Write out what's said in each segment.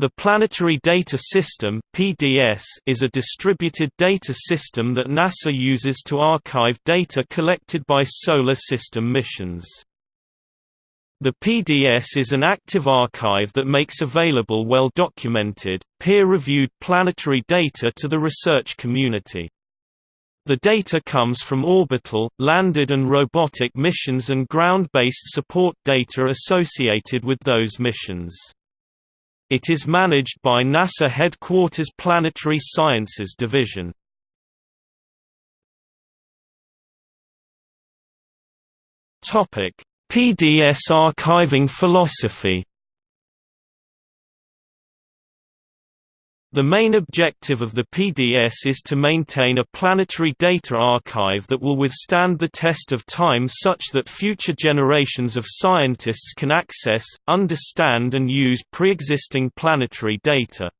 The Planetary Data System (PDS) is a distributed data system that NASA uses to archive data collected by solar system missions. The PDS is an active archive that makes available well-documented, peer-reviewed planetary data to the research community. The data comes from orbital, landed and robotic missions and ground-based support data associated with those missions. It is managed by NASA Headquarters Planetary Sciences Division. PDS archiving philosophy The main objective of the PDS is to maintain a planetary data archive that will withstand the test of time such that future generations of scientists can access, understand and use pre-existing planetary data.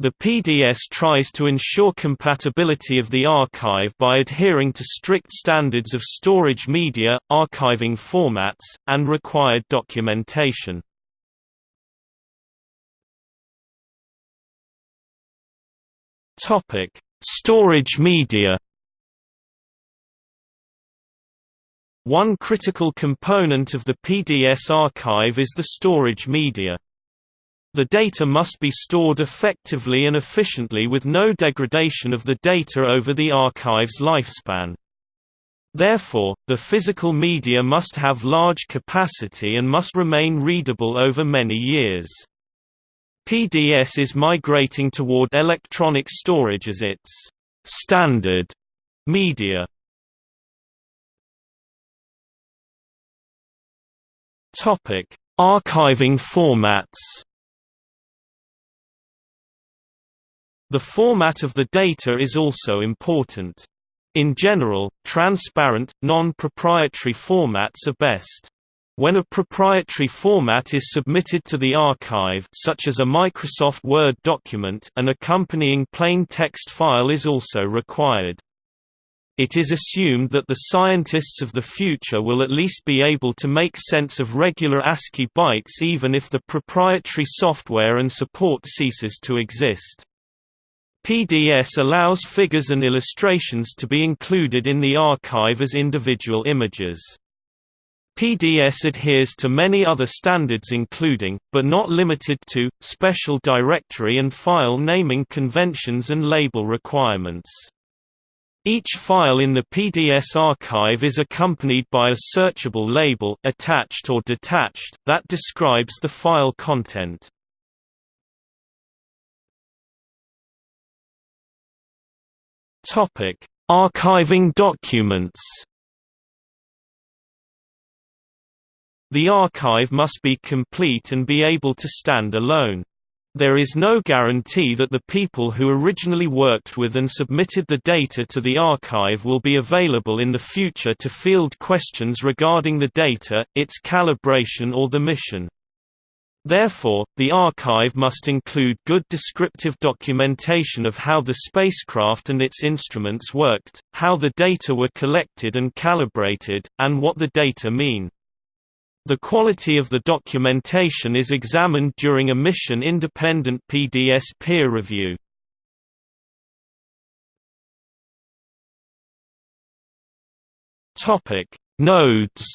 The PDS tries to ensure compatibility of the archive by adhering to strict standards of storage media, archiving formats, and required documentation. Topic: Storage media. One critical component of the PDS archive is the storage media. The data must be stored effectively and efficiently with no degradation of the data over the archive's lifespan. Therefore, the physical media must have large capacity and must remain readable over many years. PDS is migrating toward electronic storage as its standard media. Topic: Archiving formats. The format of the data is also important. In general, transparent, non-proprietary formats are best. When a proprietary format is submitted to the archive such as a Microsoft Word document an accompanying plain text file is also required. It is assumed that the scientists of the future will at least be able to make sense of regular ASCII bytes even if the proprietary software and support ceases to exist. PDS allows figures and illustrations to be included in the archive as individual images. PDS adheres to many other standards including, but not limited to, special directory and file naming conventions and label requirements. Each file in the PDS archive is accompanied by a searchable label attached or detached that describes the file content. Archiving documents. The archive must be complete and be able to stand alone. There is no guarantee that the people who originally worked with and submitted the data to the archive will be available in the future to field questions regarding the data, its calibration or the mission. Therefore, the archive must include good descriptive documentation of how the spacecraft and its instruments worked, how the data were collected and calibrated, and what the data mean. The quality of the documentation is examined during a mission-independent PDS peer review. Topic: Nodes.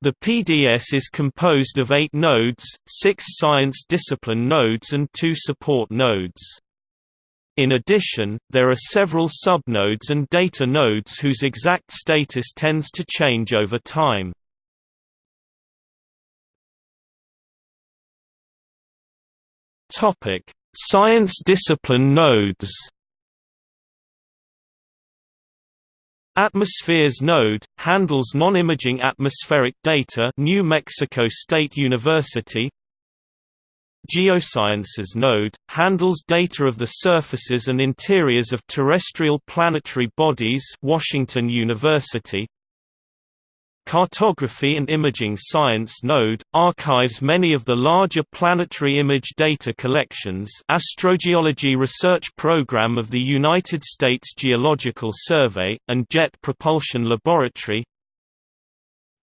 The PDS is composed of eight nodes, six science discipline nodes and two support nodes. In addition, there are several subnodes and data nodes whose exact status tends to change over time. Topic: Science discipline nodes. Atmospheres node handles non-imaging atmospheric data, New Mexico State University. Geosciences node, handles data of the surfaces and interiors of terrestrial planetary bodies Washington University. Cartography and Imaging Science Node, archives many of the larger planetary image data collections Astrogeology Research Program of the United States Geological Survey, and Jet Propulsion Laboratory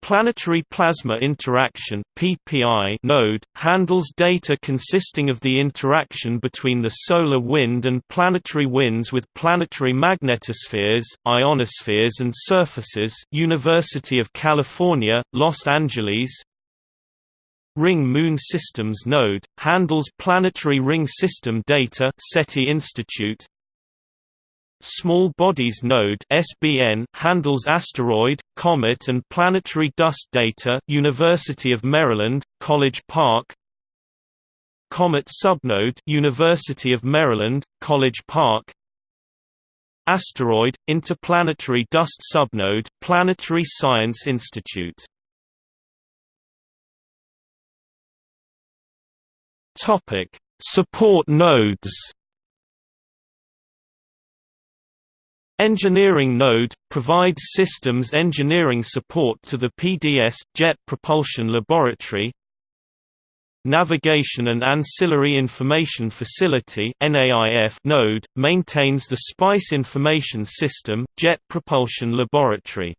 Planetary Plasma Interaction (PPI) node handles data consisting of the interaction between the solar wind and planetary winds with planetary magnetospheres, ionospheres and surfaces. University of California, Los Angeles. Ring Moon Systems node handles planetary ring system data. SETI Institute. Small Bodies Node (SBN) handles asteroid, comet and planetary dust data. University of Maryland, College Park. Comet Subnode, University of Maryland, College Park. Asteroid, Interplanetary Dust Subnode, Planetary Science Institute. Topic: Support nodes. Engineering Node – provides systems engineering support to the PDS Jet Propulsion Laboratory Navigation and Ancillary Information Facility node – maintains the SPICE Information System, Jet Propulsion Laboratory.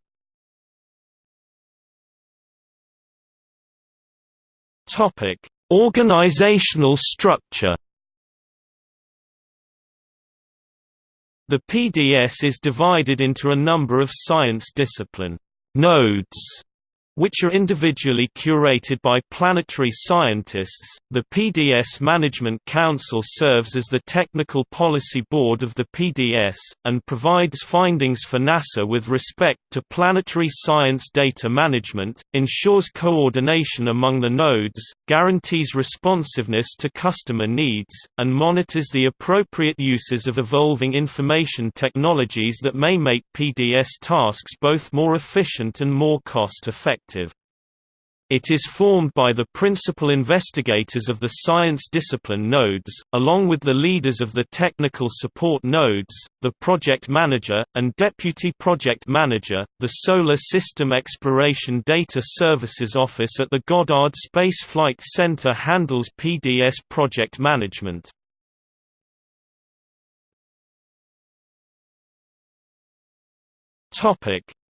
Organizational structure The PDS is divided into a number of science discipline nodes which are individually curated by planetary scientists. The PDS Management Council serves as the technical policy board of the PDS, and provides findings for NASA with respect to planetary science data management, ensures coordination among the nodes, guarantees responsiveness to customer needs, and monitors the appropriate uses of evolving information technologies that may make PDS tasks both more efficient and more cost-effective effective. It is formed by the principal investigators of the science discipline nodes, along with the leaders of the technical support nodes, the project manager, and deputy project manager. The Solar System Exploration Data Services Office at the Goddard Space Flight Center handles PDS project management.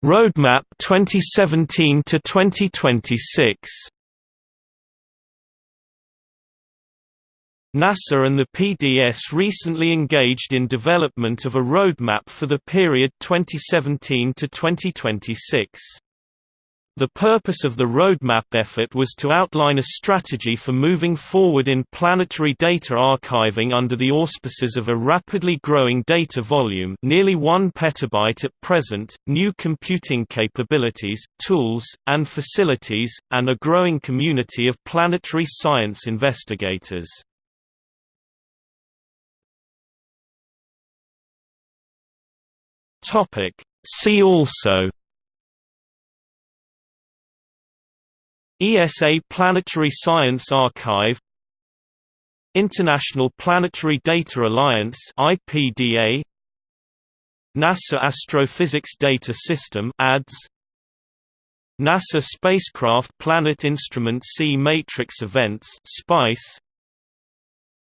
Roadmap 2017 to 2026 NASA and the PDS recently engaged in development of a roadmap for the period 2017 to 2026. The purpose of the roadmap effort was to outline a strategy for moving forward in planetary data archiving under the auspices of a rapidly growing data volume nearly 1 petabyte at present, new computing capabilities, tools, and facilities, and a growing community of planetary science investigators. See also ESA Planetary Science Archive International Planetary Data Alliance IPDA NASA Astrophysics Data System ADS NASA Spacecraft Planet Instrument C Matrix Events SPICE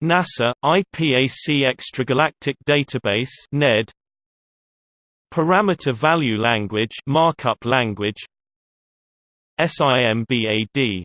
NASA IPAC Extragalactic Database NED Parameter Value Language Markup Language SIMBAD